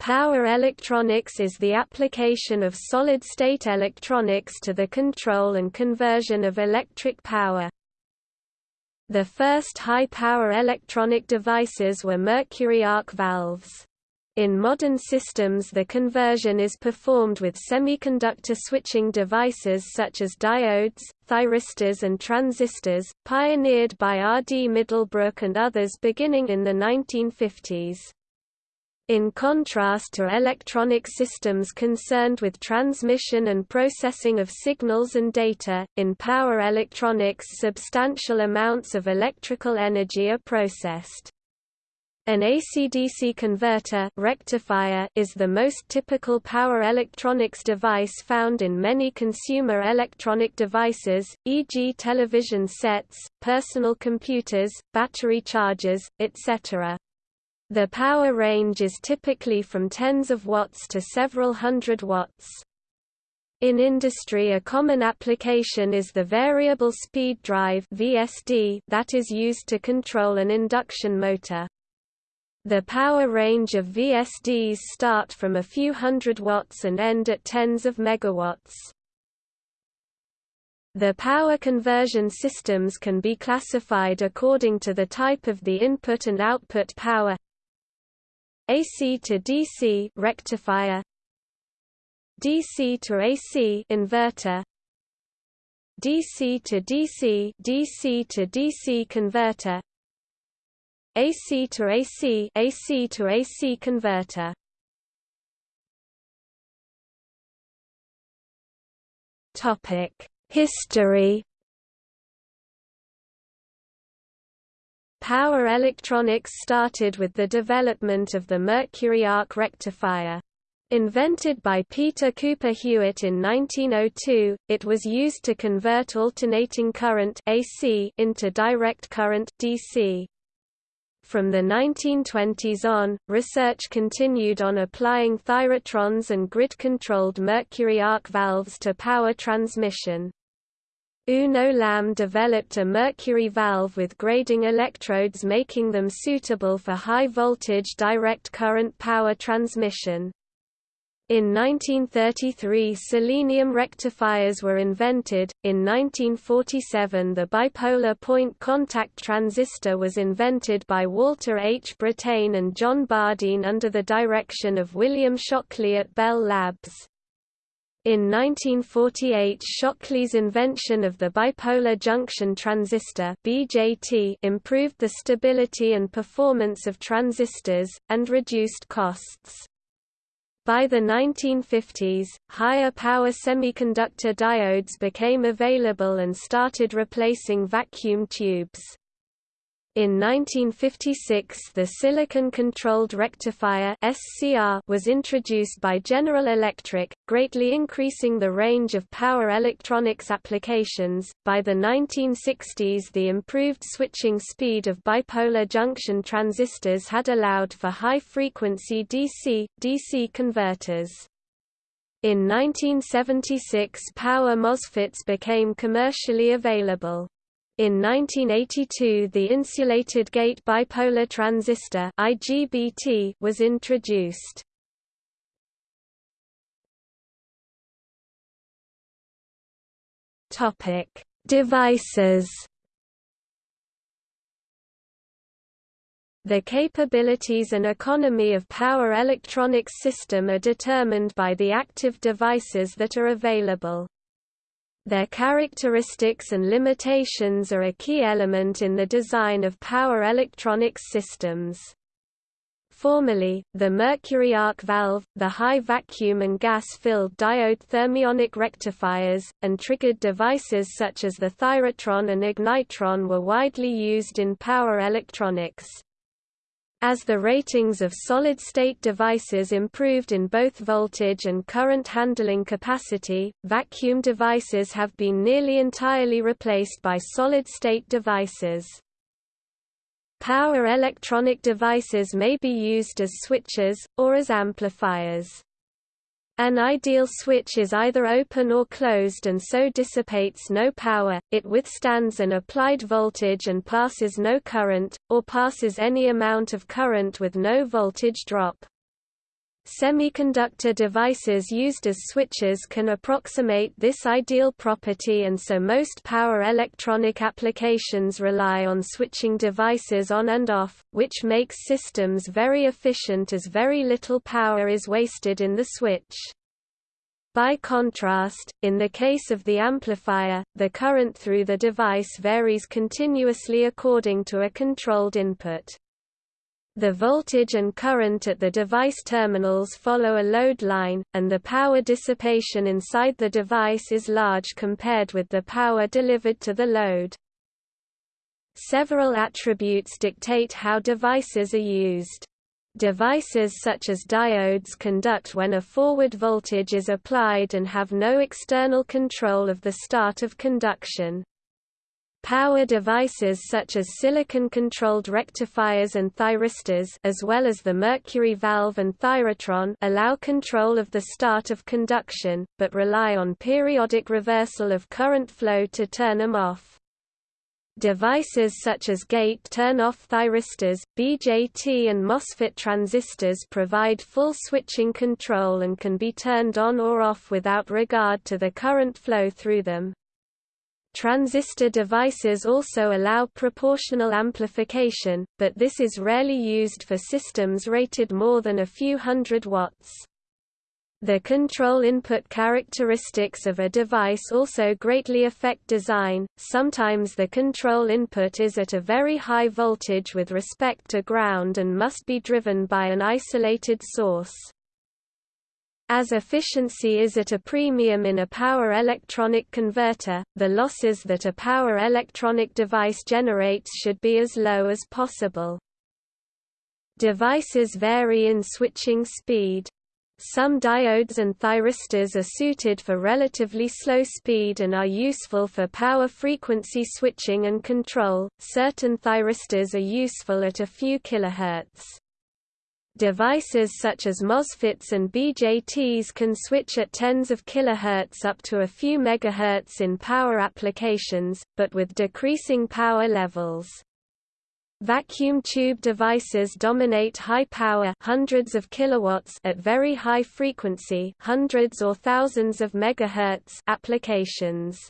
Power electronics is the application of solid-state electronics to the control and conversion of electric power. The first high-power electronic devices were mercury arc valves. In modern systems the conversion is performed with semiconductor switching devices such as diodes, thyristors and transistors, pioneered by R. D. Middlebrook and others beginning in the 1950s. In contrast to electronic systems concerned with transmission and processing of signals and data, in power electronics substantial amounts of electrical energy are processed. An AC-DC converter rectifier is the most typical power electronics device found in many consumer electronic devices, e.g. television sets, personal computers, battery chargers, etc. The power range is typically from tens of watts to several hundred watts. In industry a common application is the variable speed drive VSD that is used to control an induction motor. The power range of VSDs start from a few hundred watts and end at tens of megawatts. The power conversion systems can be classified according to the type of the input and output power AC to DC rectifier. DC to AC inverter. DC to DC DC to DC converter. AC to AC AC to AC converter. Topic History Power electronics started with the development of the mercury arc rectifier. Invented by Peter Cooper Hewitt in 1902, it was used to convert alternating current AC into direct current DC. From the 1920s on, research continued on applying thyratrons and grid-controlled mercury arc valves to power transmission. Uno Lamm developed a mercury valve with grading electrodes making them suitable for high-voltage direct current power transmission. In 1933 selenium rectifiers were invented, in 1947 the bipolar point contact transistor was invented by Walter H. Brattain and John Bardeen under the direction of William Shockley at Bell Labs. In 1948 Shockley's invention of the bipolar junction transistor BJT improved the stability and performance of transistors, and reduced costs. By the 1950s, higher power semiconductor diodes became available and started replacing vacuum tubes. In 1956 the silicon-controlled rectifier was introduced by General Electric, greatly increasing the range of power electronics applications. By the 1960s the improved switching speed of bipolar junction transistors had allowed for high-frequency DC, DC converters. In 1976 power MOSFETs became commercially available. In 1982 the insulated gate bipolar transistor IGBT was introduced. Topic: Devices. The capabilities and economy of power electronics system are determined by the active devices that are available. Their characteristics and limitations are a key element in the design of power electronics systems. Formerly, the mercury arc valve, the high vacuum and gas-filled diode thermionic rectifiers, and triggered devices such as the thyratron and ignitron were widely used in power electronics. As the ratings of solid-state devices improved in both voltage and current handling capacity, vacuum devices have been nearly entirely replaced by solid-state devices. Power electronic devices may be used as switches, or as amplifiers. An ideal switch is either open or closed and so dissipates no power, it withstands an applied voltage and passes no current, or passes any amount of current with no voltage drop. Semiconductor devices used as switches can approximate this ideal property and so most power electronic applications rely on switching devices on and off, which makes systems very efficient as very little power is wasted in the switch. By contrast, in the case of the amplifier, the current through the device varies continuously according to a controlled input. The voltage and current at the device terminals follow a load line, and the power dissipation inside the device is large compared with the power delivered to the load. Several attributes dictate how devices are used. Devices such as diodes conduct when a forward voltage is applied and have no external control of the start of conduction. Power devices such as silicon-controlled rectifiers and thyristors as well as the mercury valve and thyratron allow control of the start of conduction, but rely on periodic reversal of current flow to turn them off. Devices such as gate turn-off thyristors, BJT and MOSFET transistors provide full switching control and can be turned on or off without regard to the current flow through them. Transistor devices also allow proportional amplification, but this is rarely used for systems rated more than a few hundred watts. The control input characteristics of a device also greatly affect design, sometimes the control input is at a very high voltage with respect to ground and must be driven by an isolated source. As efficiency is at a premium in a power electronic converter, the losses that a power electronic device generates should be as low as possible. Devices vary in switching speed. Some diodes and thyristors are suited for relatively slow speed and are useful for power frequency switching and control. Certain thyristors are useful at a few kilohertz. Devices such as MOSFETs and BJTs can switch at tens of kilohertz up to a few megahertz in power applications, but with decreasing power levels. Vacuum tube devices dominate high power hundreds of kilowatts at very high frequency hundreds or thousands of megahertz applications.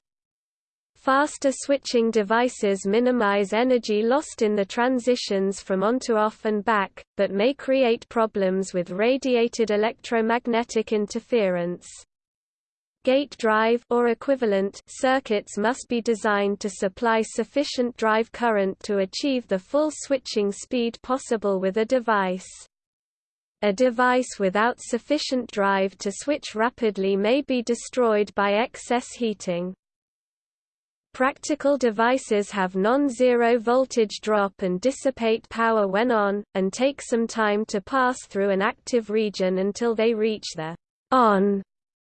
Faster switching devices minimize energy lost in the transitions from on to off and back, but may create problems with radiated electromagnetic interference. Gate drive or equivalent circuits must be designed to supply sufficient drive current to achieve the full switching speed possible with a device. A device without sufficient drive to switch rapidly may be destroyed by excess heating. Practical devices have non-zero voltage drop and dissipate power when on, and take some time to pass through an active region until they reach the on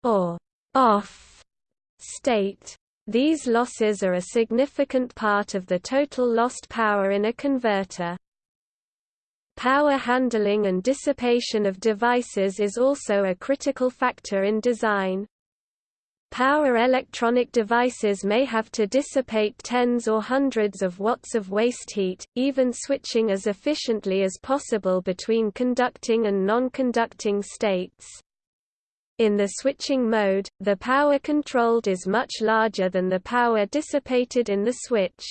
or off state. These losses are a significant part of the total lost power in a converter. Power handling and dissipation of devices is also a critical factor in design. Power electronic devices may have to dissipate tens or hundreds of watts of waste heat, even switching as efficiently as possible between conducting and non-conducting states. In the switching mode, the power controlled is much larger than the power dissipated in the switch.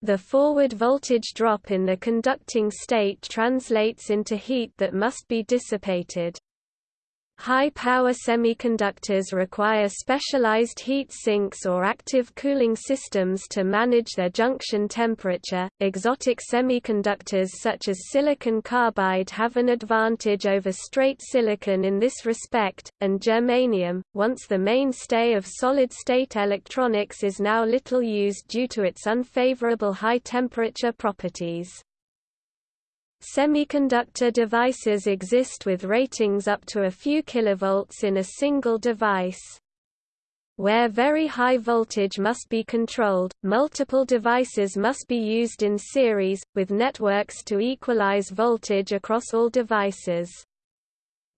The forward voltage drop in the conducting state translates into heat that must be dissipated. High-power semiconductors require specialized heat sinks or active cooling systems to manage their junction temperature. Exotic semiconductors such as silicon carbide have an advantage over straight silicon in this respect, and germanium, once the mainstay of solid-state electronics is now little used due to its unfavorable high-temperature properties. Semiconductor devices exist with ratings up to a few kilovolts in a single device. Where very high voltage must be controlled, multiple devices must be used in series, with networks to equalize voltage across all devices.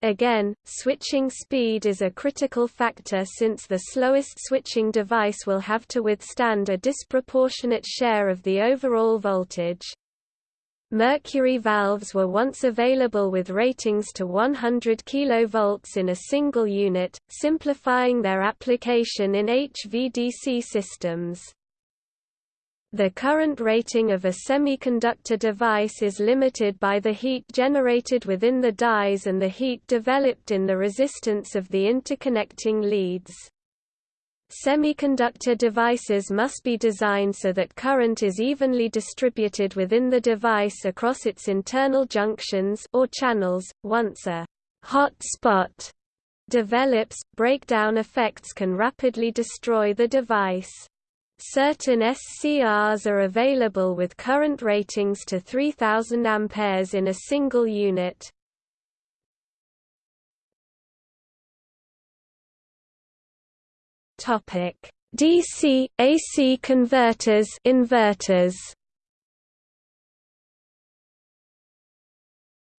Again, switching speed is a critical factor since the slowest switching device will have to withstand a disproportionate share of the overall voltage. Mercury valves were once available with ratings to 100 kV in a single unit, simplifying their application in HVDC systems. The current rating of a semiconductor device is limited by the heat generated within the dies and the heat developed in the resistance of the interconnecting leads. Semiconductor devices must be designed so that current is evenly distributed within the device across its internal junctions or channels. Once a hot spot develops, breakdown effects can rapidly destroy the device. Certain SCRs are available with current ratings to 3000 A in a single unit. Topic: DC AC converters inverters.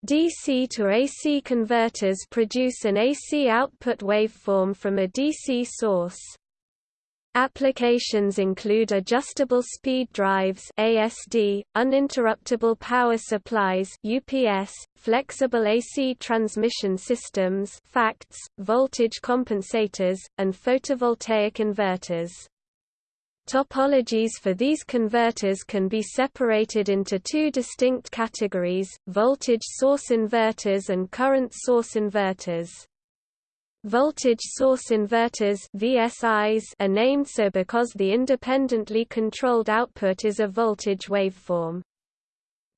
DC to AC converters produce an AC output waveform from a DC source. Applications include adjustable speed drives ASD, uninterruptible power supplies UPS, flexible AC transmission systems FACTS, voltage compensators, and photovoltaic inverters. Topologies for these converters can be separated into two distinct categories, voltage source inverters and current source inverters. Voltage source inverters VSIs are named so because the independently controlled output is a voltage waveform.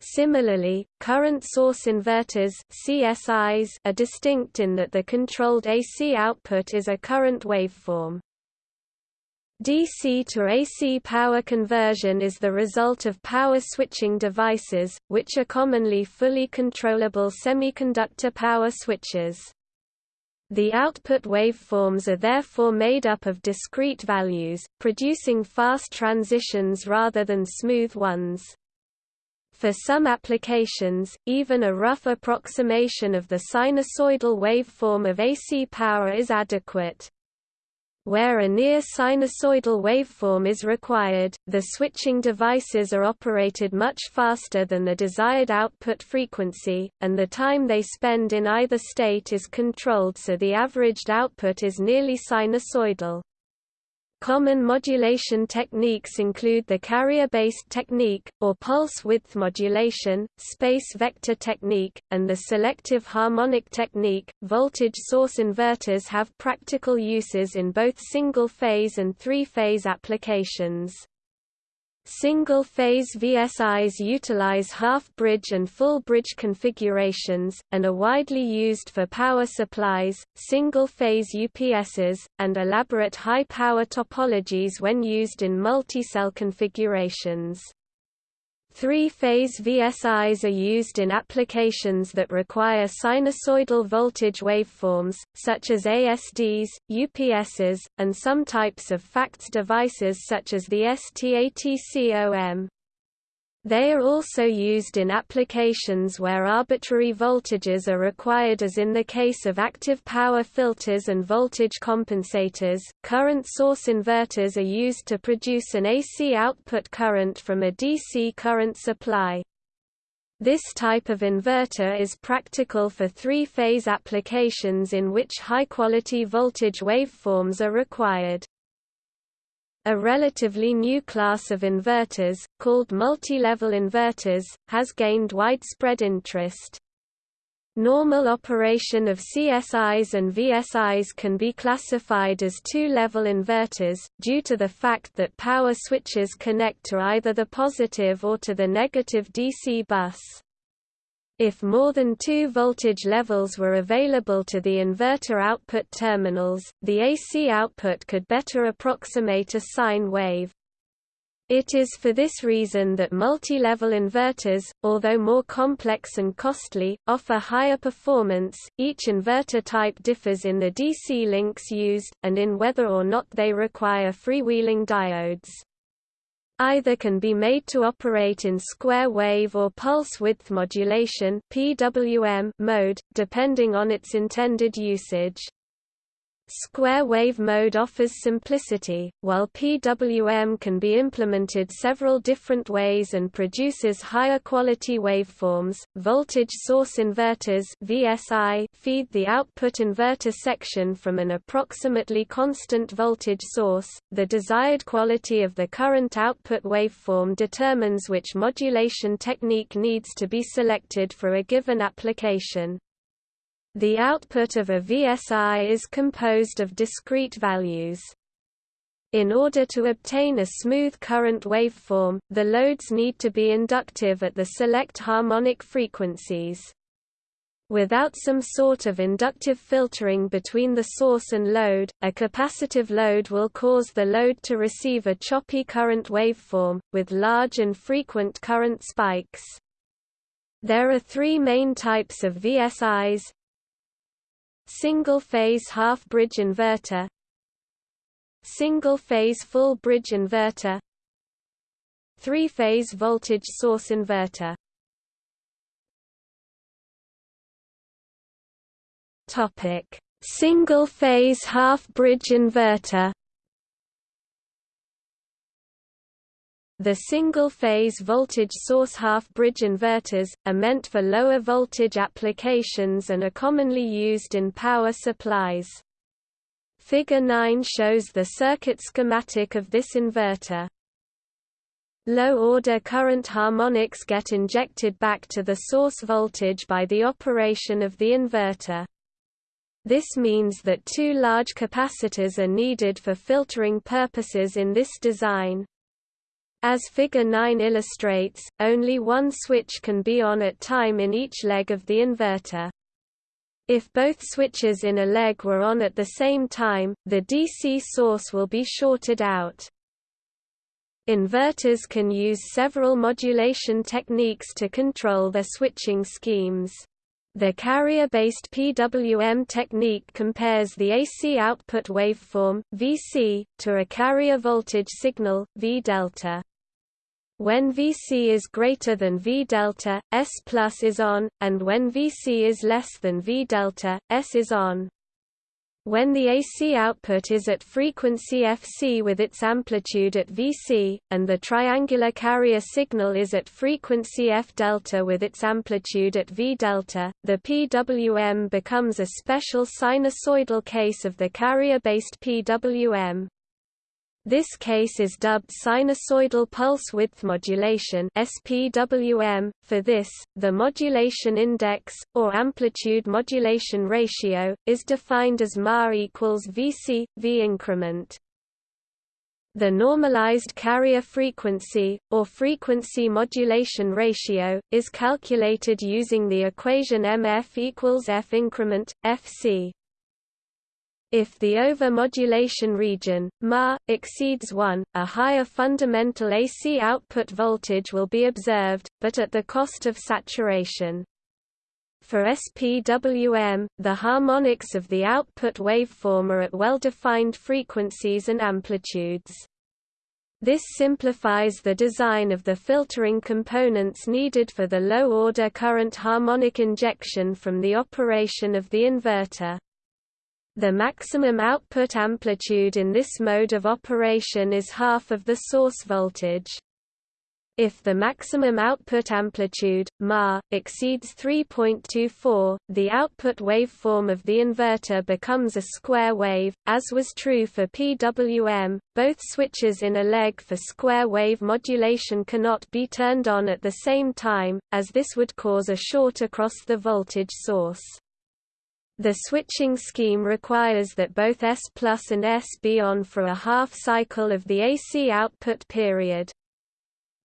Similarly, current source inverters CSIs are distinct in that the controlled AC output is a current waveform. DC to AC power conversion is the result of power switching devices, which are commonly fully controllable semiconductor power switches. The output waveforms are therefore made up of discrete values, producing fast transitions rather than smooth ones. For some applications, even a rough approximation of the sinusoidal waveform of AC power is adequate. Where a near sinusoidal waveform is required, the switching devices are operated much faster than the desired output frequency, and the time they spend in either state is controlled so the averaged output is nearly sinusoidal. Common modulation techniques include the carrier-based technique, or pulse-width modulation, space vector technique, and the selective harmonic technique. Voltage source inverters have practical uses in both single-phase and three-phase applications. Single-phase VSIs utilize half-bridge and full-bridge configurations, and are widely used for power supplies, single-phase UPSs, and elaborate high-power topologies when used in multi-cell configurations. Three-phase VSIs are used in applications that require sinusoidal voltage waveforms, such as ASDs, UPSs, and some types of FACTS devices such as the STATCOM. They are also used in applications where arbitrary voltages are required as in the case of active power filters and voltage compensators. Current source inverters are used to produce an AC output current from a DC current supply. This type of inverter is practical for three-phase applications in which high-quality voltage waveforms are required. A relatively new class of inverters, called multi-level inverters, has gained widespread interest. Normal operation of CSIs and VSIs can be classified as two-level inverters, due to the fact that power switches connect to either the positive or to the negative DC bus. If more than two voltage levels were available to the inverter output terminals, the AC output could better approximate a sine wave. It is for this reason that multi-level inverters, although more complex and costly, offer higher performance. Each inverter type differs in the DC links used, and in whether or not they require freewheeling diodes. Either can be made to operate in square wave or pulse width modulation (PWM) mode, depending on its intended usage. Square wave mode offers simplicity, while PWM can be implemented several different ways and produces higher quality waveforms. Voltage source inverters (VSI) feed the output inverter section from an approximately constant voltage source. The desired quality of the current output waveform determines which modulation technique needs to be selected for a given application. The output of a VSI is composed of discrete values. In order to obtain a smooth current waveform, the loads need to be inductive at the select harmonic frequencies. Without some sort of inductive filtering between the source and load, a capacitive load will cause the load to receive a choppy current waveform, with large and frequent current spikes. There are three main types of VSIs, Single-phase half-bridge inverter Single-phase full-bridge inverter Three-phase voltage source inverter. Single-phase half-bridge inverter The single-phase voltage source half-bridge inverters, are meant for lower voltage applications and are commonly used in power supplies. Figure 9 shows the circuit schematic of this inverter. Low-order current harmonics get injected back to the source voltage by the operation of the inverter. This means that two large capacitors are needed for filtering purposes in this design. As Figure 9 illustrates, only one switch can be on at time in each leg of the inverter. If both switches in a leg were on at the same time, the DC source will be shorted out. Inverters can use several modulation techniques to control their switching schemes. The carrier-based PWM technique compares the AC output waveform, Vc, to a carrier voltage signal, V delta. When Vc is greater than V delta, S plus is on, and when Vc is less than V delta, S is on. When the AC output is at frequency Fc with its amplitude at Vc, and the triangular carrier signal is at frequency F delta with its amplitude at V delta, the PWM becomes a special sinusoidal case of the carrier-based PWM. This case is dubbed sinusoidal pulse width modulation (SPWM). For this, the modulation index or amplitude modulation ratio is defined as Ma equals Vc V increment. The normalized carrier frequency, or frequency modulation ratio, is calculated using the equation MF equals F increment, Fc. If the over-modulation region, Ma, exceeds 1, a higher fundamental AC output voltage will be observed, but at the cost of saturation. For SPWM, the harmonics of the output waveform are at well-defined frequencies and amplitudes. This simplifies the design of the filtering components needed for the low-order current harmonic injection from the operation of the inverter. The maximum output amplitude in this mode of operation is half of the source voltage. If the maximum output amplitude, Ma, exceeds 3.24, the output waveform of the inverter becomes a square wave, as was true for PWM. Both switches in a leg for square wave modulation cannot be turned on at the same time, as this would cause a short across the voltage source. The switching scheme requires that both S plus and S be on for a half cycle of the AC output period.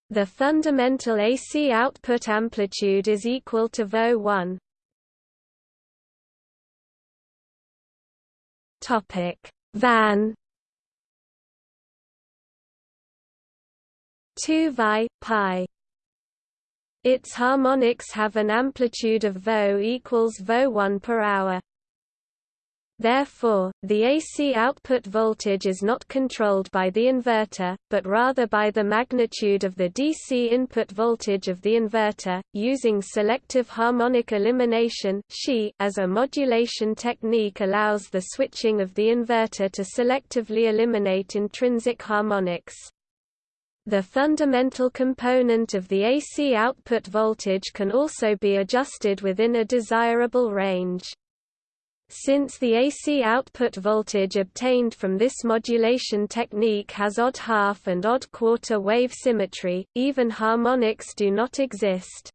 The fundamental AC output amplitude is equal to VO1. Topic: Van 2 Vi pi its harmonics have an amplitude of Vo equals Vo1 per hour. Therefore, the AC output voltage is not controlled by the inverter, but rather by the magnitude of the DC input voltage of the inverter, using selective harmonic elimination as a modulation technique allows the switching of the inverter to selectively eliminate intrinsic harmonics. The fundamental component of the AC output voltage can also be adjusted within a desirable range. Since the AC output voltage obtained from this modulation technique has odd half and odd quarter wave symmetry, even harmonics do not exist.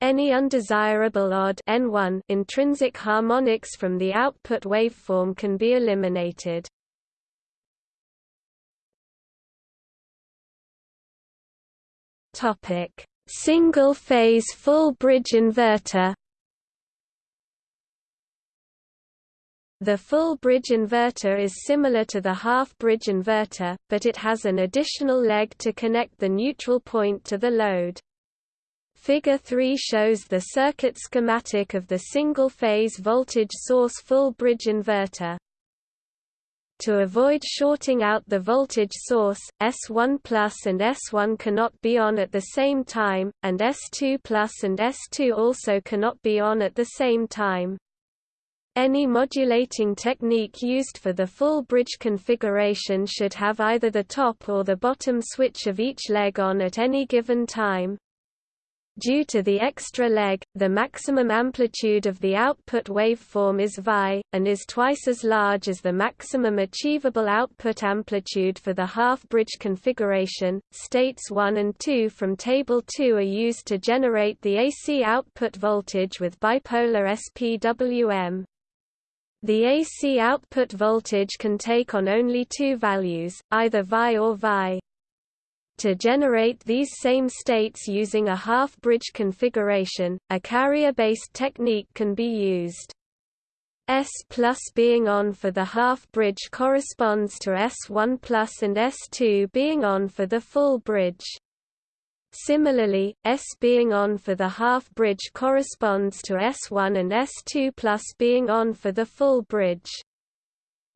Any undesirable odd N1 intrinsic harmonics from the output waveform can be eliminated. Topic: Single-phase full bridge inverter The full bridge inverter is similar to the half-bridge inverter, but it has an additional leg to connect the neutral point to the load. Figure 3 shows the circuit schematic of the single-phase voltage source full bridge inverter. To avoid shorting out the voltage source, S1 plus and S1 cannot be on at the same time, and S2 plus and S2 also cannot be on at the same time. Any modulating technique used for the full bridge configuration should have either the top or the bottom switch of each leg on at any given time. Due to the extra leg, the maximum amplitude of the output waveform is Vi, and is twice as large as the maximum achievable output amplitude for the half-bridge configuration. States 1 and 2 from Table 2 are used to generate the AC output voltage with bipolar SPWM. The AC output voltage can take on only two values, either Vi or Vi. To generate these same states using a half-bridge configuration, a carrier-based technique can be used. S plus being on for the half-bridge corresponds to S1 plus and S2 being on for the full bridge. Similarly, S being on for the half bridge corresponds to S1 and S2 plus being on for the full bridge.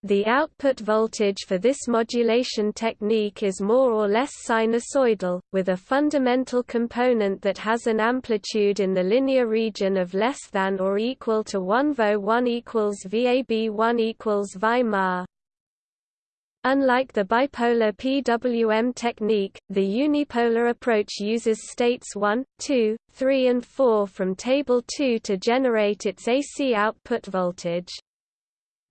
The output voltage for this modulation technique is more or less sinusoidal, with a fundamental component that has an amplitude in the linear region of less than or equal to 1 VO 1 equals VAB 1 equals VI Unlike the bipolar PWM technique, the unipolar approach uses states 1, 2, 3 and 4 from Table 2 to generate its AC output voltage.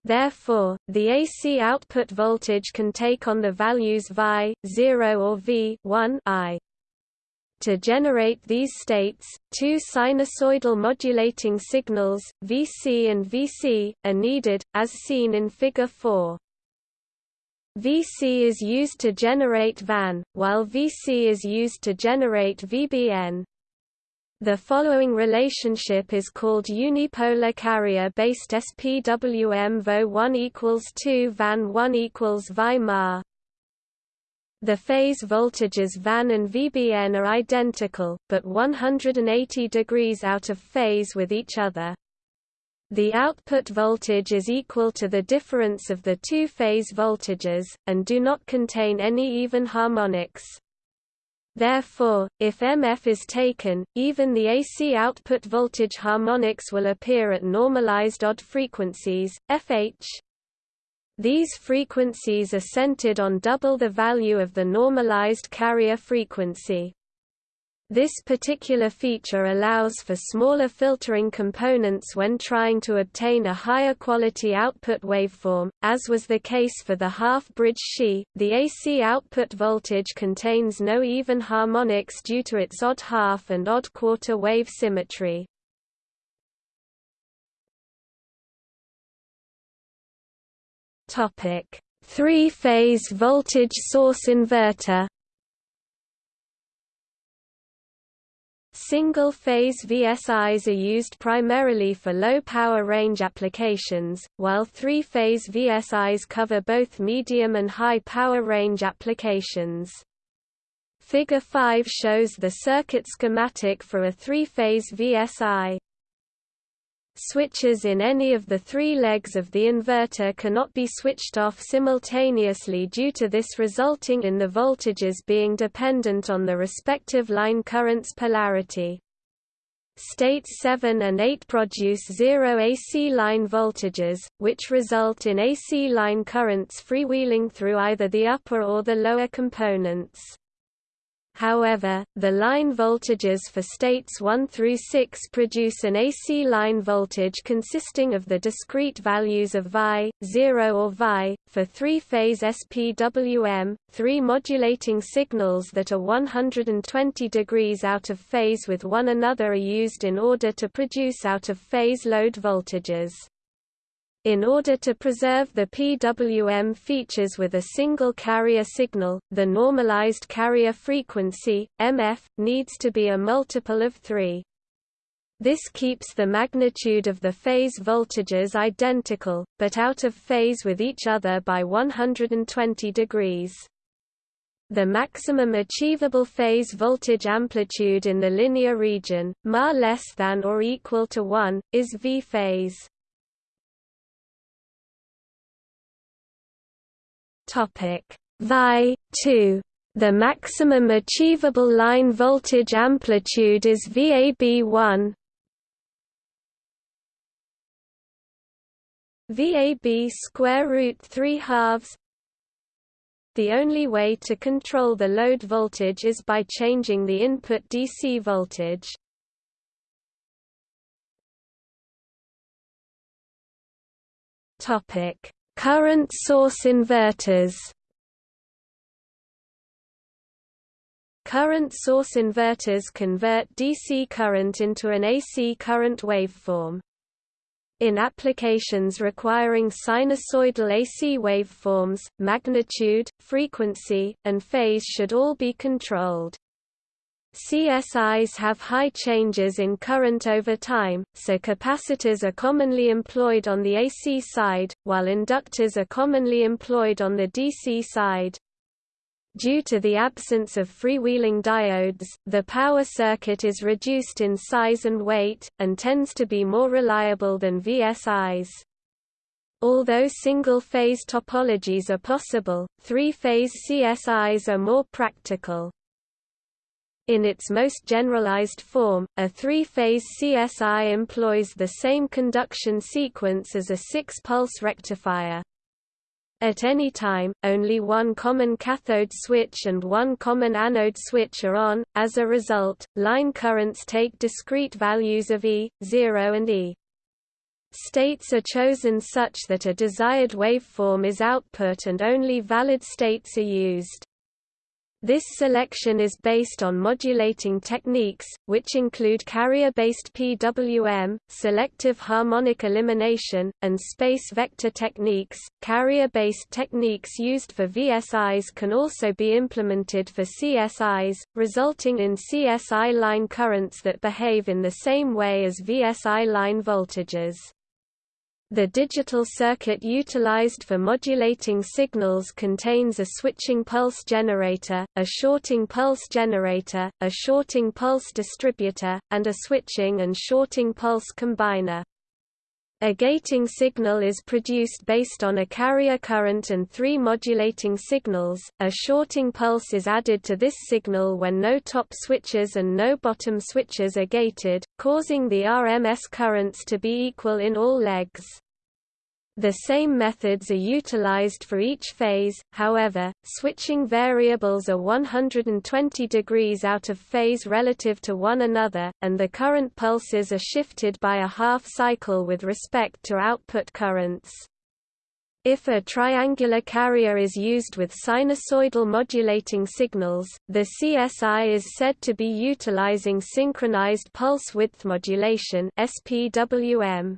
Therefore, the AC output voltage can take on the values Vi, 0 or V 1 I. To generate these states, two sinusoidal modulating signals, Vc and Vc, are needed, as seen in Figure 4. VC is used to generate VAN, while VC is used to generate VBN. The following relationship is called unipolar carrier-based SPWM VO 1 equals 2 VAN 1 equals VI The phase voltages VAN and VBN are identical, but 180 degrees out of phase with each other. The output voltage is equal to the difference of the two phase voltages, and do not contain any even harmonics. Therefore, if MF is taken, even the AC output voltage harmonics will appear at normalized odd frequencies, FH. These frequencies are centered on double the value of the normalized carrier frequency. This particular feature allows for smaller filtering components when trying to obtain a higher quality output waveform, as was the case for the half-bridge SHE. The AC output voltage contains no even harmonics due to its odd half and odd quarter wave symmetry. Topic: Three-phase voltage source inverter Single-phase VSIs are used primarily for low-power range applications, while three-phase VSIs cover both medium and high-power range applications. Figure 5 shows the circuit schematic for a three-phase VSI. Switches in any of the three legs of the inverter cannot be switched off simultaneously due to this resulting in the voltages being dependent on the respective line current's polarity. States 7 and 8 produce zero AC line voltages, which result in AC line currents freewheeling through either the upper or the lower components. However, the line voltages for states 1 through 6 produce an AC line voltage consisting of the discrete values of Vi, 0 or Vi, for three-phase SPWM, three modulating signals that are 120 degrees out of phase with one another are used in order to produce out-of-phase load voltages. In order to preserve the PWM features with a single carrier signal, the normalized carrier frequency, MF, needs to be a multiple of 3. This keeps the magnitude of the phase voltages identical, but out of phase with each other by 120 degrees. The maximum achievable phase voltage amplitude in the linear region, Ma less than or equal to 1, is V phase. Topic. Vi 2 the maximum achievable line voltage amplitude is VAB1 VAB square root 3 halves. The only way to control the load voltage is by changing the input DC voltage. Topic Current source inverters Current source inverters convert DC current into an AC current waveform. In applications requiring sinusoidal AC waveforms, magnitude, frequency, and phase should all be controlled. CSIs have high changes in current over time, so capacitors are commonly employed on the AC side, while inductors are commonly employed on the DC side. Due to the absence of freewheeling diodes, the power circuit is reduced in size and weight, and tends to be more reliable than VSIs. Although single-phase topologies are possible, three-phase CSIs are more practical. In its most generalized form, a three-phase CSI employs the same conduction sequence as a six-pulse rectifier. At any time, only one common cathode switch and one common anode switch are on, as a result, line currents take discrete values of E, 0 and E. States are chosen such that a desired waveform is output and only valid states are used. This selection is based on modulating techniques, which include carrier-based PWM, selective harmonic elimination, and space vector techniques. Carrier-based techniques used for VSIs can also be implemented for CSIs, resulting in CSI line currents that behave in the same way as VSI line voltages. The digital circuit utilized for modulating signals contains a switching pulse generator, a shorting pulse generator, a shorting pulse distributor, and a switching and shorting pulse combiner. A gating signal is produced based on a carrier current and three modulating signals. A shorting pulse is added to this signal when no top switches and no bottom switches are gated, causing the RMS currents to be equal in all legs. The same methods are utilized for each phase, however, switching variables are 120 degrees out of phase relative to one another, and the current pulses are shifted by a half cycle with respect to output currents. If a triangular carrier is used with sinusoidal modulating signals, the CSI is said to be utilizing synchronized pulse width modulation SPWM.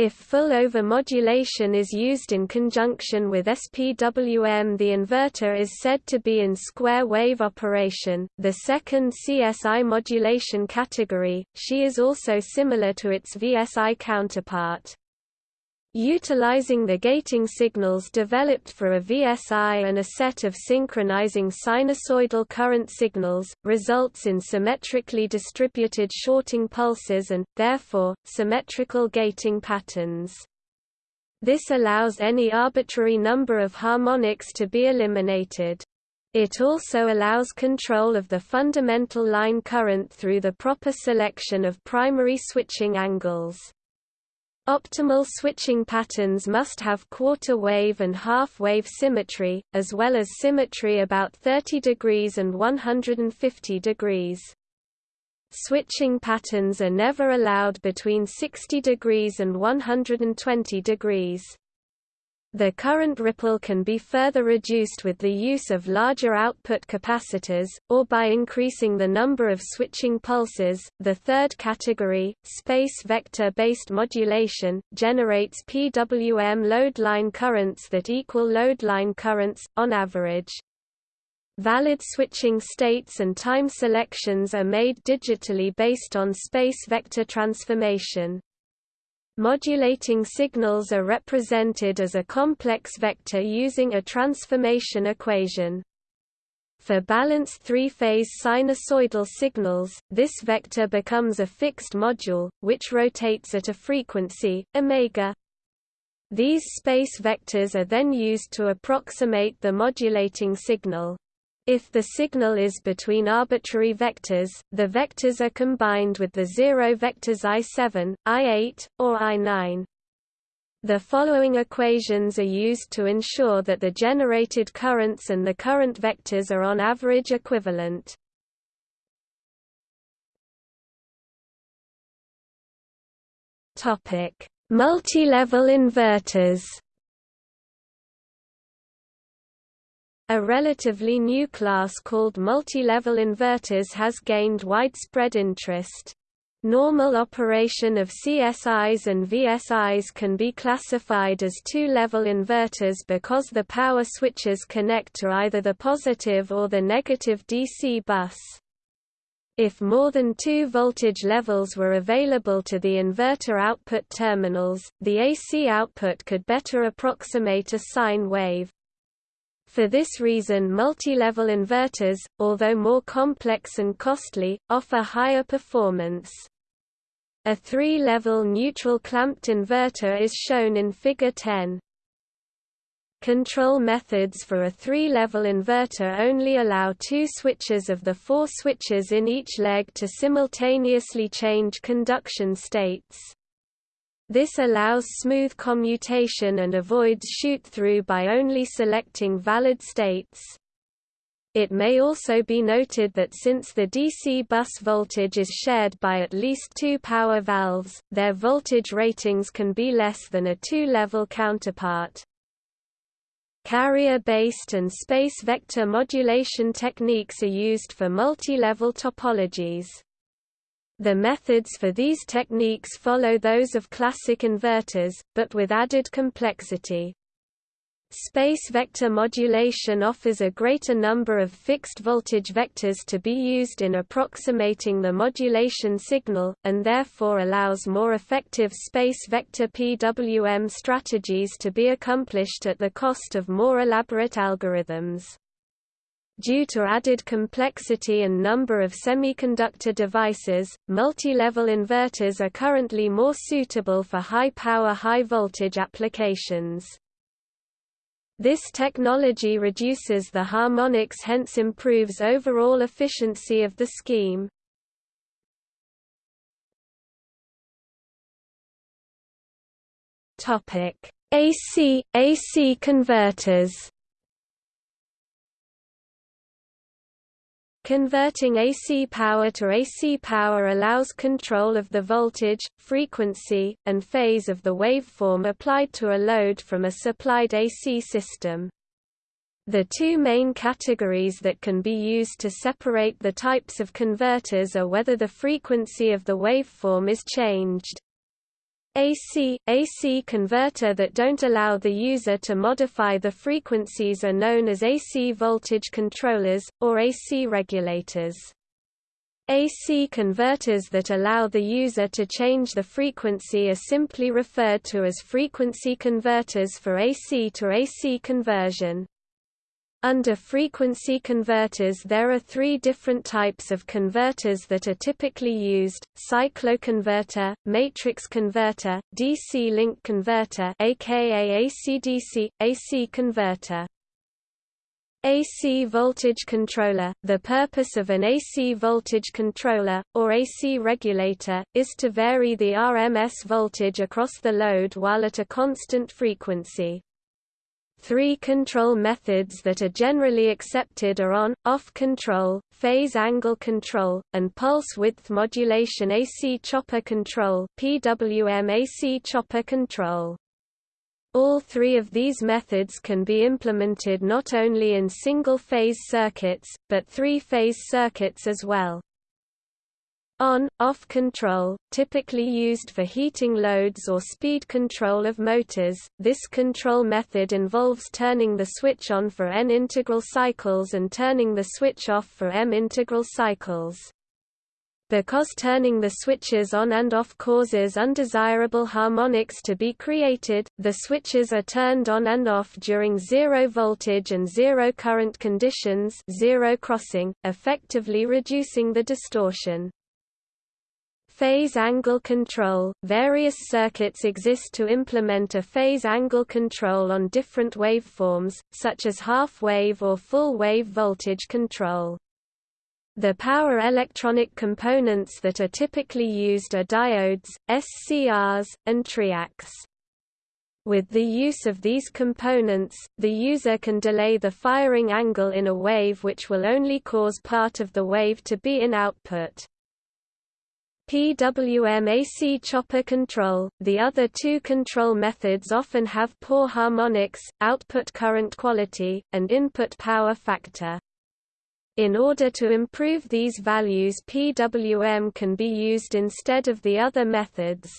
If full over-modulation is used in conjunction with SPWM the inverter is said to be in square wave operation, the second CSI modulation category, SHE is also similar to its VSI counterpart. Utilizing the gating signals developed for a VSI and a set of synchronizing sinusoidal current signals, results in symmetrically distributed shorting pulses and, therefore, symmetrical gating patterns. This allows any arbitrary number of harmonics to be eliminated. It also allows control of the fundamental line current through the proper selection of primary switching angles. Optimal switching patterns must have quarter wave and half wave symmetry, as well as symmetry about 30 degrees and 150 degrees. Switching patterns are never allowed between 60 degrees and 120 degrees. The current ripple can be further reduced with the use of larger output capacitors, or by increasing the number of switching pulses. The third category, space vector based modulation, generates PWM load line currents that equal load line currents, on average. Valid switching states and time selections are made digitally based on space vector transformation. Modulating signals are represented as a complex vector using a transformation equation. For balanced three-phase sinusoidal signals, this vector becomes a fixed module, which rotates at a frequency, omega. These space vectors are then used to approximate the modulating signal. If the signal is between arbitrary vectors, the vectors are combined with the zero vectors I7, I8, or I9. The following equations are used to ensure that the generated currents and the current vectors are on average equivalent. Multi-level inverters A relatively new class called multi-level inverters has gained widespread interest. Normal operation of CSIs and VSIs can be classified as two-level inverters because the power switches connect to either the positive or the negative DC bus. If more than two voltage levels were available to the inverter output terminals, the AC output could better approximate a sine wave. For this reason multi-level inverters, although more complex and costly, offer higher performance. A three-level neutral clamped inverter is shown in Figure 10. Control methods for a three-level inverter only allow two switches of the four switches in each leg to simultaneously change conduction states. This allows smooth commutation and avoids shoot-through by only selecting valid states. It may also be noted that since the DC bus voltage is shared by at least two power valves, their voltage ratings can be less than a two-level counterpart. Carrier-based and space vector modulation techniques are used for multi-level topologies. The methods for these techniques follow those of classic inverters, but with added complexity. Space vector modulation offers a greater number of fixed voltage vectors to be used in approximating the modulation signal, and therefore allows more effective space vector PWM strategies to be accomplished at the cost of more elaborate algorithms. Due to added complexity and number of semiconductor devices, multi-level inverters are currently more suitable for high-power high-voltage applications. This technology reduces the harmonics hence improves overall efficiency of the scheme. AC, AC converters Converting AC power to AC power allows control of the voltage, frequency, and phase of the waveform applied to a load from a supplied AC system. The two main categories that can be used to separate the types of converters are whether the frequency of the waveform is changed, AC, AC converter that don't allow the user to modify the frequencies are known as AC voltage controllers, or AC regulators. AC converters that allow the user to change the frequency are simply referred to as frequency converters for AC to AC conversion. Under frequency converters there are three different types of converters that are typically used, cycloconverter, matrix converter, DC-link converter aka AC-DC, AC converter. AC voltage controller – The purpose of an AC voltage controller, or AC regulator, is to vary the RMS voltage across the load while at a constant frequency. Three control methods that are generally accepted are on, off control, phase angle control, and pulse width modulation AC chopper control PWM AC chopper control. All three of these methods can be implemented not only in single-phase circuits, but three-phase circuits as well. On-off control, typically used for heating loads or speed control of motors, this control method involves turning the switch on for n integral cycles and turning the switch off for m integral cycles. Because turning the switches on and off causes undesirable harmonics to be created, the switches are turned on and off during zero voltage and zero current conditions zero crossing, effectively reducing the distortion. Phase angle control – Various circuits exist to implement a phase angle control on different waveforms, such as half-wave or full-wave voltage control. The power electronic components that are typically used are diodes, SCRs, and triacs. With the use of these components, the user can delay the firing angle in a wave which will only cause part of the wave to be in output. PWM AC chopper control. The other two control methods often have poor harmonics, output current quality, and input power factor. In order to improve these values PWM can be used instead of the other methods.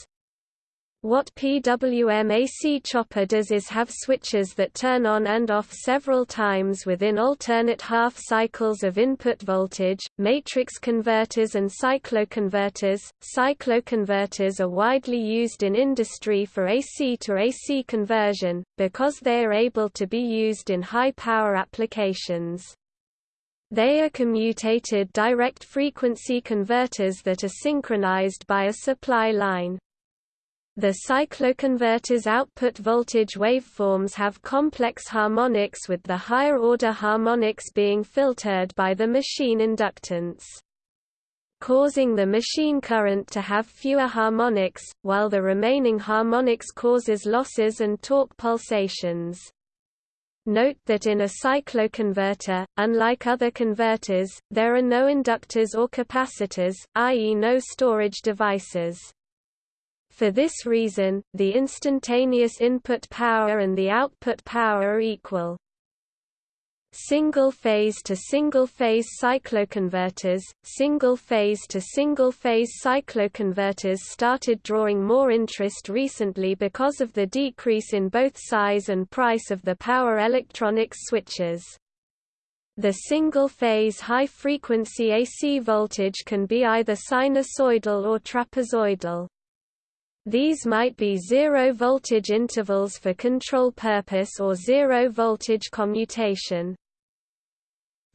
What PWM AC chopper does is have switches that turn on and off several times within alternate half cycles of input voltage. Matrix converters and cycloconverters. Cycloconverters are widely used in industry for AC to AC conversion, because they are able to be used in high power applications. They are commutated direct frequency converters that are synchronized by a supply line. The cycloconverter's output voltage waveforms have complex harmonics with the higher-order harmonics being filtered by the machine inductance causing the machine current to have fewer harmonics, while the remaining harmonics causes losses and torque pulsations. Note that in a cycloconverter, unlike other converters, there are no inductors or capacitors, i.e. no storage devices. For this reason, the instantaneous input power and the output power are equal. Single-phase to single-phase cycloconverters Single-phase to single-phase cycloconverters started drawing more interest recently because of the decrease in both size and price of the power electronics switches. The single-phase high-frequency AC voltage can be either sinusoidal or trapezoidal. These might be zero-voltage intervals for control purpose or zero-voltage commutation.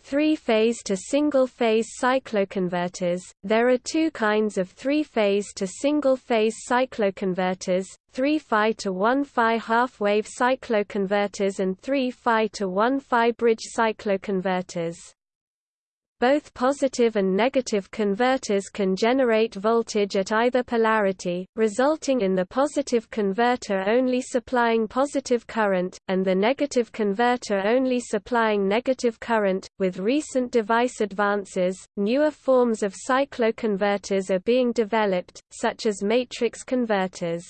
Three-phase to single-phase cycloconverters There are two kinds of three-phase to single-phase cycloconverters, 3-phi to 1-phi half-wave cycloconverters and 3-phi to 1-phi bridge cycloconverters. Both positive and negative converters can generate voltage at either polarity, resulting in the positive converter only supplying positive current, and the negative converter only supplying negative current. With recent device advances, newer forms of cycloconverters are being developed, such as matrix converters.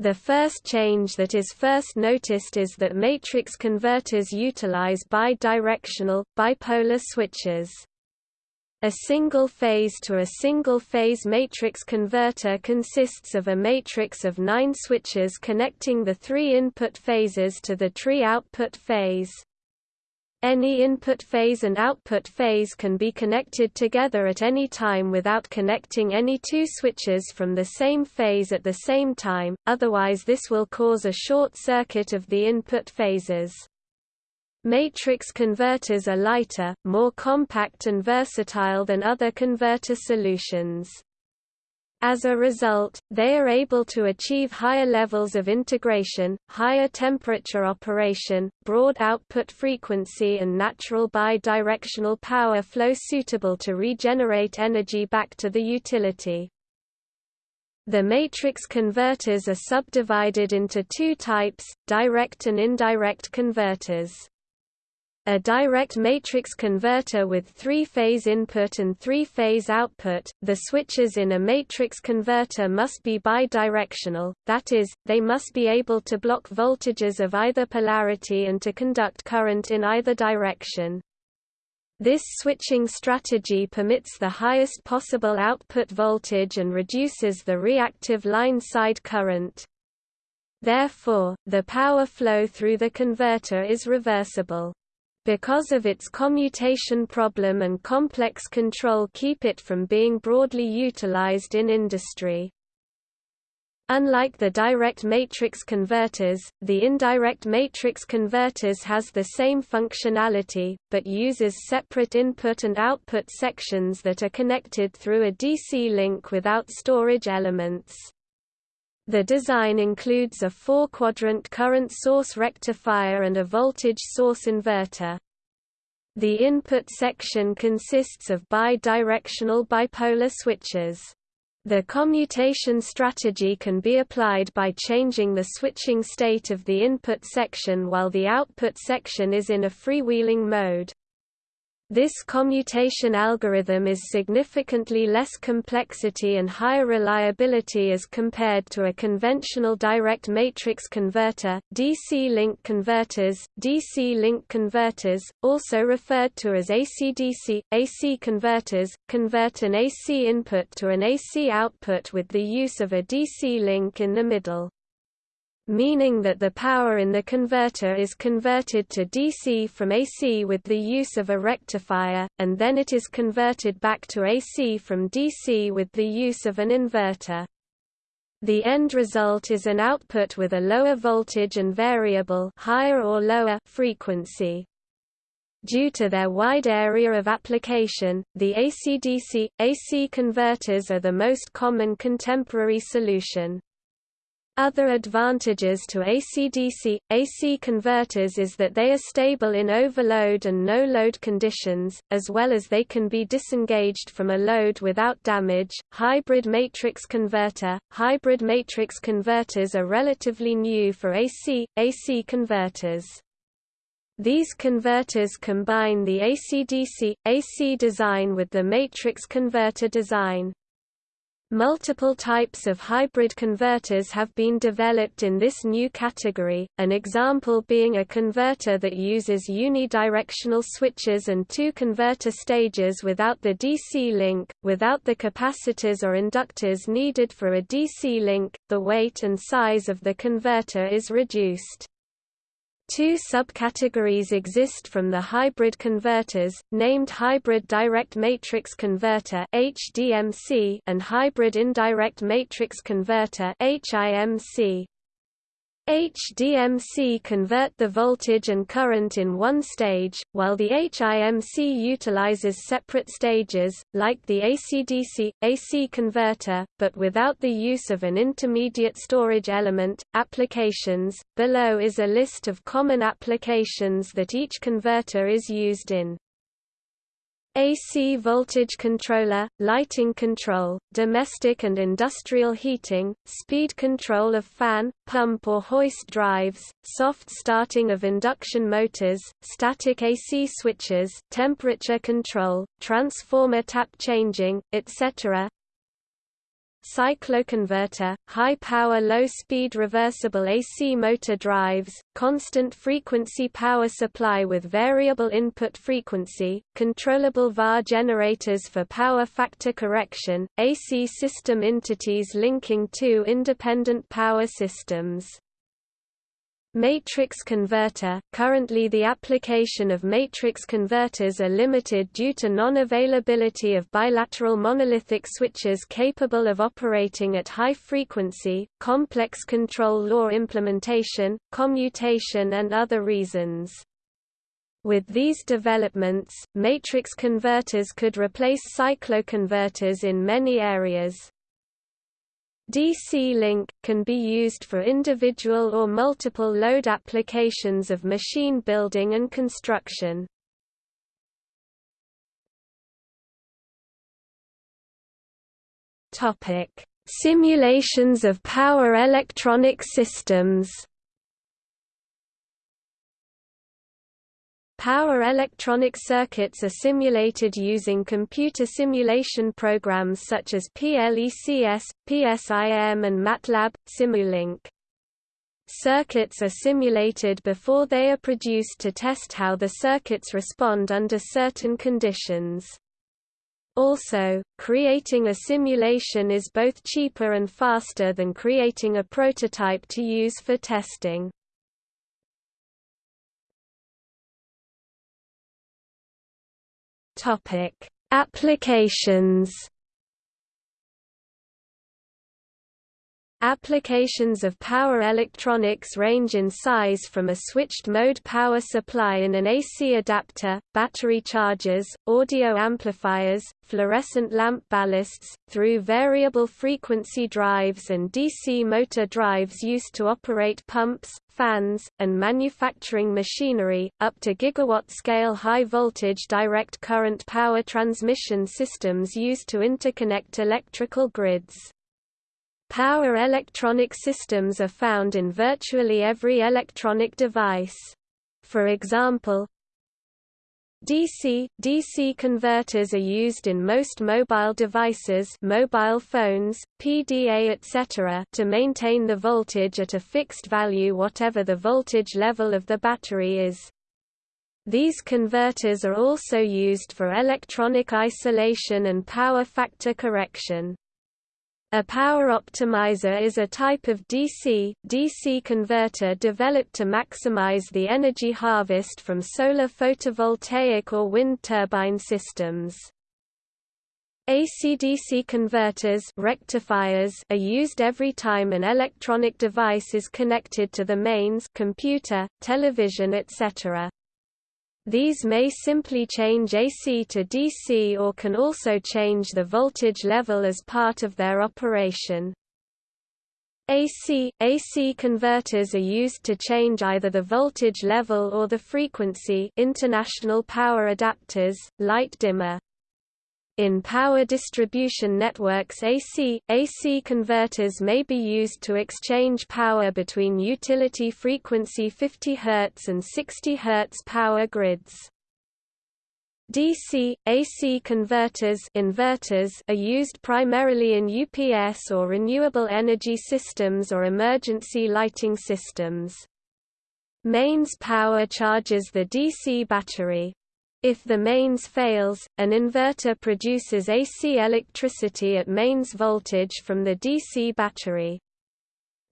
The first change that is first noticed is that matrix converters utilize bidirectional, bipolar switches. A single-phase to a single-phase matrix converter consists of a matrix of nine switches connecting the three input phases to the three output phase. Any input phase and output phase can be connected together at any time without connecting any two switches from the same phase at the same time, otherwise this will cause a short circuit of the input phases. Matrix converters are lighter, more compact and versatile than other converter solutions. As a result, they are able to achieve higher levels of integration, higher temperature operation, broad output frequency and natural bidirectional power flow suitable to regenerate energy back to the utility. The matrix converters are subdivided into two types, direct and indirect converters. A direct matrix converter with three-phase input and three-phase output, the switches in a matrix converter must be bidirectional, that is, they must be able to block voltages of either polarity and to conduct current in either direction. This switching strategy permits the highest possible output voltage and reduces the reactive line side current. Therefore, the power flow through the converter is reversible because of its commutation problem and complex control keep it from being broadly utilized in industry. Unlike the direct matrix converters, the indirect matrix converters has the same functionality, but uses separate input and output sections that are connected through a DC link without storage elements. The design includes a four-quadrant current source rectifier and a voltage source inverter. The input section consists of bidirectional bipolar switches. The commutation strategy can be applied by changing the switching state of the input section while the output section is in a freewheeling mode. This commutation algorithm is significantly less complexity and higher reliability as compared to a conventional direct matrix converter. DC-link converters, DC-link converters, also referred to as AC-DC, AC converters, convert an AC input to an AC output with the use of a DC link in the middle meaning that the power in the converter is converted to DC from AC with the use of a rectifier, and then it is converted back to AC from DC with the use of an inverter. The end result is an output with a lower voltage and variable higher or lower frequency. Due to their wide area of application, the AC-DC, AC converters are the most common contemporary solution. Other advantages to AC-DC, AC converters is that they are stable in overload and no-load conditions, as well as they can be disengaged from a load without damage. Hybrid matrix converter Hybrid matrix converters are relatively new for AC, AC converters. These converters combine the AC-DC, AC design with the matrix converter design. Multiple types of hybrid converters have been developed in this new category, an example being a converter that uses unidirectional switches and two converter stages without the DC link, without the capacitors or inductors needed for a DC link, the weight and size of the converter is reduced. Two subcategories exist from the hybrid converters, named hybrid direct matrix converter and hybrid indirect matrix converter. HDMC convert the voltage and current in one stage, while the HIMC utilizes separate stages, like the AC-DC, AC converter, but without the use of an intermediate storage element. Applications Below is a list of common applications that each converter is used in. AC voltage controller, lighting control, domestic and industrial heating, speed control of fan, pump or hoist drives, soft starting of induction motors, static AC switches, temperature control, transformer tap changing, etc. Cycloconverter, high-power low-speed reversible AC motor drives, constant frequency power supply with variable input frequency, controllable VAR generators for power factor correction, AC system entities linking two independent power systems. Matrix converter – Currently the application of matrix converters are limited due to non-availability of bilateral monolithic switches capable of operating at high frequency, complex control law implementation, commutation and other reasons. With these developments, matrix converters could replace cycloconverters in many areas. DC-Link, can be used for individual or multiple load applications of machine building and construction. Simulations of power electronic systems Power electronic circuits are simulated using computer simulation programs such as PLECS, PSIM and MATLAB, Simulink. Circuits are simulated before they are produced to test how the circuits respond under certain conditions. Also, creating a simulation is both cheaper and faster than creating a prototype to use for testing. Topic: Applications. Applications of power electronics range in size from a switched-mode power supply in an AC adapter, battery chargers, audio amplifiers, fluorescent lamp ballasts, through variable frequency drives and DC motor drives used to operate pumps, fans, and manufacturing machinery, up to gigawatt-scale high-voltage direct current power transmission systems used to interconnect electrical grids. Power electronic systems are found in virtually every electronic device. For example, DC DC converters are used in most mobile devices, mobile phones, PDA etc. to maintain the voltage at a fixed value whatever the voltage level of the battery is. These converters are also used for electronic isolation and power factor correction. A power optimizer is a type of DC, DC converter developed to maximize the energy harvest from solar photovoltaic or wind turbine systems. AC-DC converters rectifiers are used every time an electronic device is connected to the mains computer, television etc. These may simply change AC to DC or can also change the voltage level as part of their operation. AC AC converters are used to change either the voltage level or the frequency international power adapters, light dimmer. In power distribution networks AC, AC converters may be used to exchange power between utility frequency 50 Hz and 60 Hz power grids. DC, AC converters inverters are used primarily in UPS or renewable energy systems or emergency lighting systems. Mains power charges the DC battery, if the mains fails, an inverter produces AC electricity at mains voltage from the DC battery.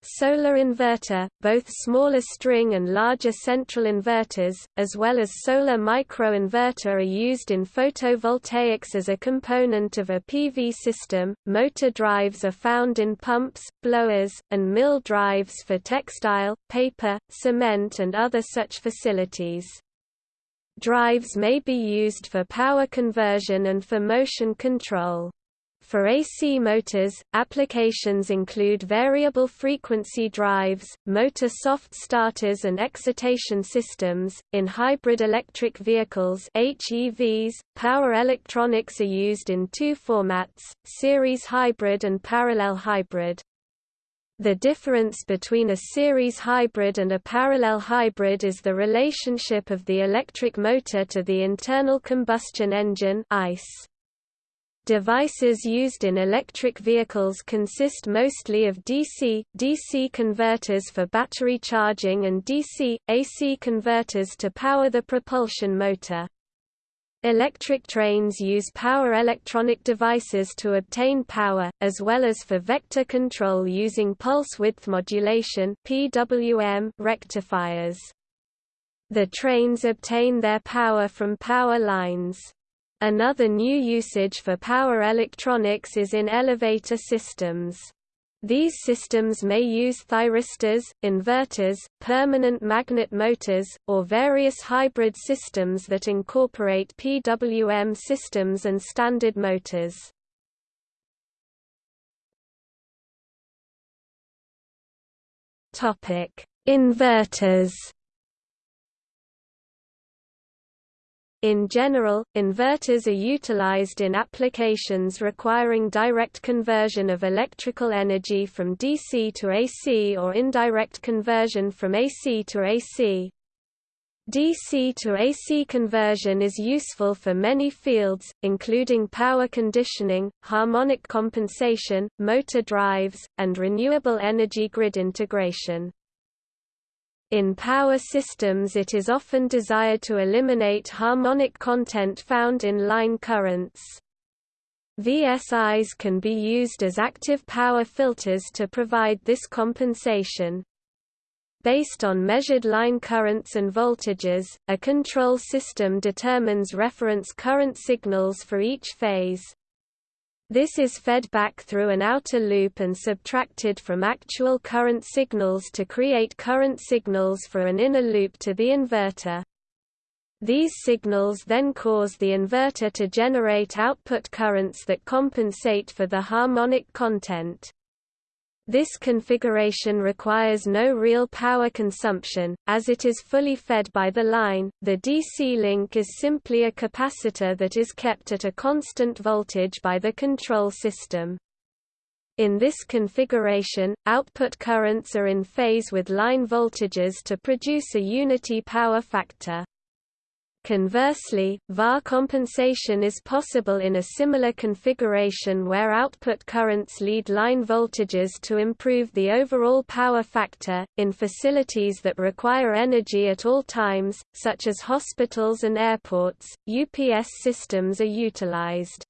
Solar inverter, both smaller string and larger central inverters, as well as solar microinverter are used in photovoltaics as a component of a PV system. Motor drives are found in pumps, blowers, and mill drives for textile, paper, cement and other such facilities. Drives may be used for power conversion and for motion control. For AC motors, applications include variable frequency drives, motor soft starters and excitation systems. In hybrid electric vehicles (HEVs), power electronics are used in two formats: series hybrid and parallel hybrid. The difference between a series hybrid and a parallel hybrid is the relationship of the electric motor to the internal combustion engine ICE. Devices used in electric vehicles consist mostly of DC, DC converters for battery charging and DC, AC converters to power the propulsion motor. Electric trains use power electronic devices to obtain power, as well as for vector control using pulse width modulation (PWM) rectifiers. The trains obtain their power from power lines. Another new usage for power electronics is in elevator systems. These systems may use thyristors, inverters, permanent magnet motors, or various hybrid systems that incorporate PWM systems and standard motors. Inverters In general, inverters are utilized in applications requiring direct conversion of electrical energy from DC to AC or indirect conversion from AC to AC. DC to AC conversion is useful for many fields, including power conditioning, harmonic compensation, motor drives, and renewable energy grid integration. In power systems it is often desired to eliminate harmonic content found in line currents. VSIs can be used as active power filters to provide this compensation. Based on measured line currents and voltages, a control system determines reference current signals for each phase. This is fed back through an outer loop and subtracted from actual current signals to create current signals for an inner loop to the inverter. These signals then cause the inverter to generate output currents that compensate for the harmonic content. This configuration requires no real power consumption, as it is fully fed by the line. The DC link is simply a capacitor that is kept at a constant voltage by the control system. In this configuration, output currents are in phase with line voltages to produce a unity power factor. Conversely, VAR compensation is possible in a similar configuration where output currents lead line voltages to improve the overall power factor. In facilities that require energy at all times, such as hospitals and airports, UPS systems are utilized.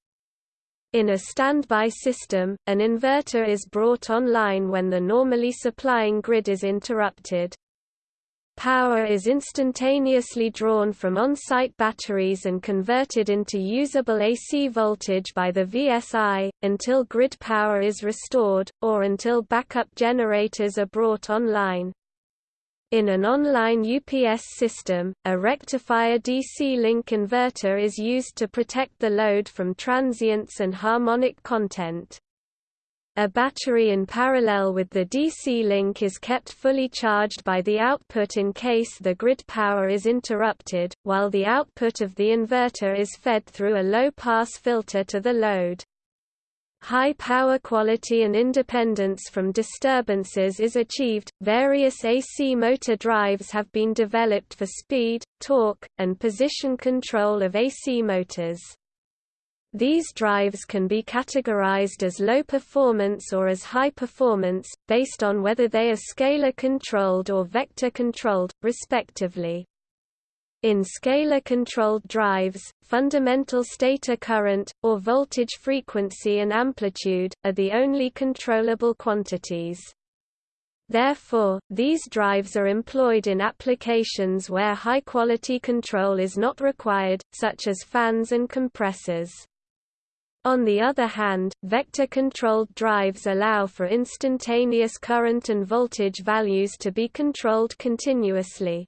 In a standby system, an inverter is brought online when the normally supplying grid is interrupted. Power is instantaneously drawn from on-site batteries and converted into usable AC voltage by the VSI, until grid power is restored, or until backup generators are brought online. In an online UPS system, a rectifier DC link inverter is used to protect the load from transients and harmonic content. A battery in parallel with the DC link is kept fully charged by the output in case the grid power is interrupted, while the output of the inverter is fed through a low-pass filter to the load. High power quality and independence from disturbances is achieved. Various AC motor drives have been developed for speed, torque, and position control of AC motors. These drives can be categorized as low performance or as high performance, based on whether they are scalar-controlled or vector-controlled, respectively. In scalar-controlled drives, fundamental stator current, or voltage frequency and amplitude, are the only controllable quantities. Therefore, these drives are employed in applications where high-quality control is not required, such as fans and compressors. On the other hand, vector-controlled drives allow for instantaneous current and voltage values to be controlled continuously.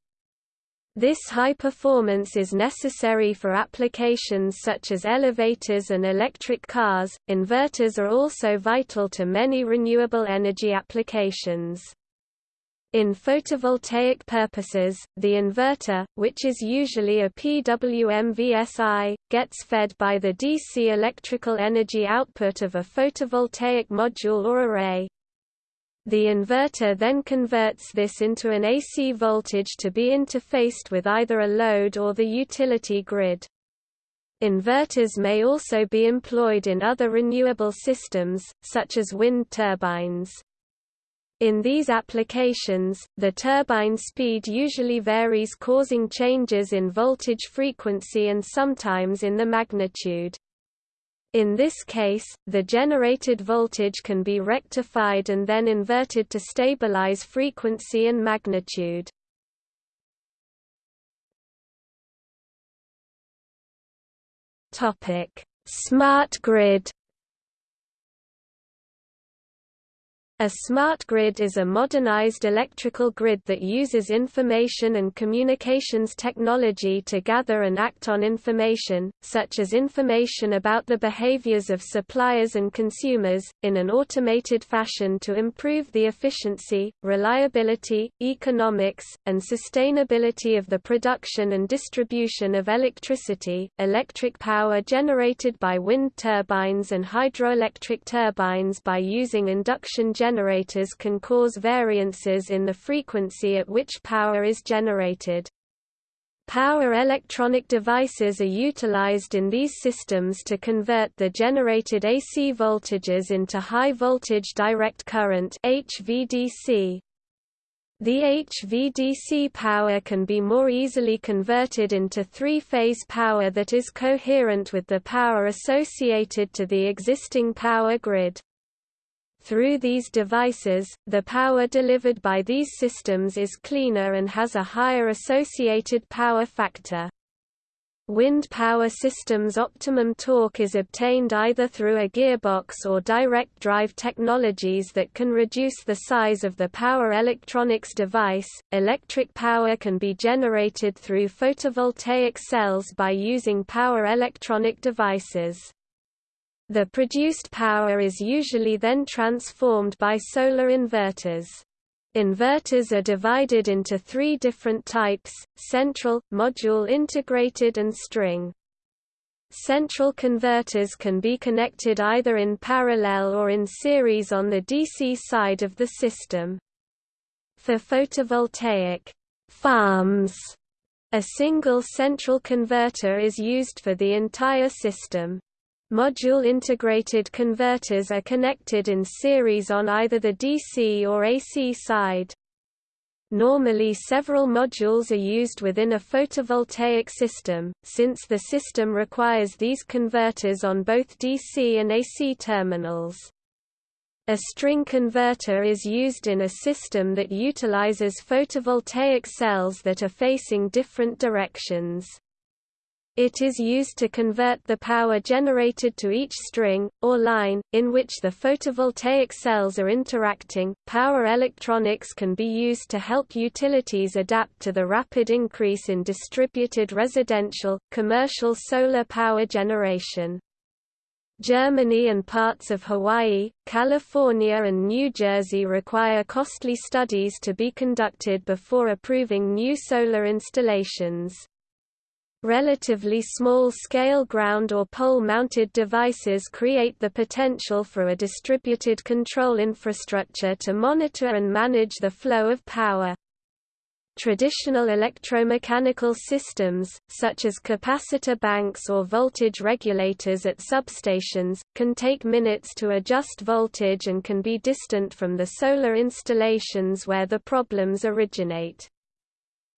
This high performance is necessary for applications such as elevators and electric cars. Inverters are also vital to many renewable energy applications. In photovoltaic purposes, the inverter, which is usually a PWM VSI, gets fed by the DC electrical energy output of a photovoltaic module or array. The inverter then converts this into an AC voltage to be interfaced with either a load or the utility grid. Inverters may also be employed in other renewable systems, such as wind turbines. In these applications, the turbine speed usually varies causing changes in voltage frequency and sometimes in the magnitude. In this case, the generated voltage can be rectified and then inverted to stabilize frequency and magnitude. Smart grid A smart grid is a modernized electrical grid that uses information and communications technology to gather and act on information, such as information about the behaviors of suppliers and consumers, in an automated fashion to improve the efficiency, reliability, economics, and sustainability of the production and distribution of electricity. Electric power generated by wind turbines and hydroelectric turbines by using induction generators generators can cause variances in the frequency at which power is generated. Power electronic devices are utilized in these systems to convert the generated AC voltages into high-voltage direct current HVDC. The HVDC power can be more easily converted into three-phase power that is coherent with the power associated to the existing power grid. Through these devices, the power delivered by these systems is cleaner and has a higher associated power factor. Wind power systems optimum torque is obtained either through a gearbox or direct drive technologies that can reduce the size of the power electronics device. Electric power can be generated through photovoltaic cells by using power electronic devices. The produced power is usually then transformed by solar inverters. Inverters are divided into three different types, central, module integrated and string. Central converters can be connected either in parallel or in series on the DC side of the system. For photovoltaic farms, a single central converter is used for the entire system. Module-integrated converters are connected in series on either the DC or AC side. Normally several modules are used within a photovoltaic system, since the system requires these converters on both DC and AC terminals. A string converter is used in a system that utilizes photovoltaic cells that are facing different directions. It is used to convert the power generated to each string, or line, in which the photovoltaic cells are interacting. Power electronics can be used to help utilities adapt to the rapid increase in distributed residential, commercial solar power generation. Germany and parts of Hawaii, California and New Jersey require costly studies to be conducted before approving new solar installations. Relatively small-scale ground or pole-mounted devices create the potential for a distributed control infrastructure to monitor and manage the flow of power. Traditional electromechanical systems, such as capacitor banks or voltage regulators at substations, can take minutes to adjust voltage and can be distant from the solar installations where the problems originate.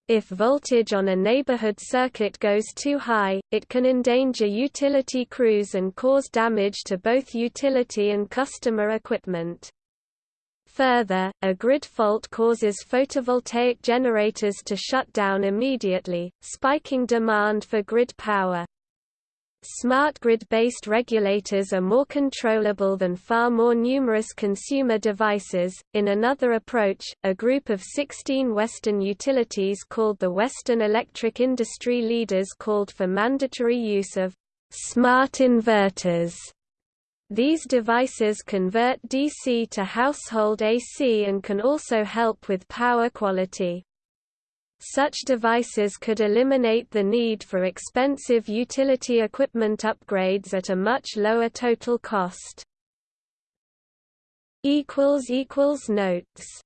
If voltage on a neighborhood circuit goes too high, it can endanger utility crews and cause damage to both utility and customer equipment. Further, a grid fault causes photovoltaic generators to shut down immediately, spiking demand for grid power. Smart grid-based regulators are more controllable than far more numerous consumer devices. In another approach, a group of 16 Western utilities called the Western Electric Industry Leaders called for mandatory use of smart inverters. These devices convert DC to household AC and can also help with power quality. Such devices could eliminate the need for expensive utility equipment upgrades at a much lower total cost. Notes